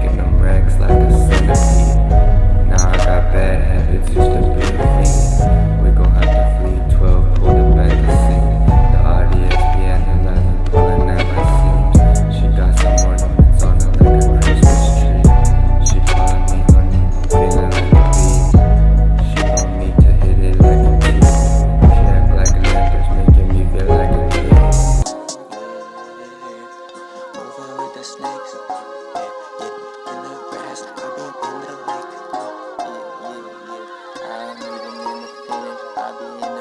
Stacking them racks like a centipede Now I got bad habits, used to be a fiend We gon' have to flee 12, pull the back to sing. The audience be analyzing, pulling out my scene She got some ornaments on her like a Christmas tree. She calling me honey, feeling like a bee. She want me to hit it like a key She act like a actress, making me feel like a kid. Over with the snakes. I be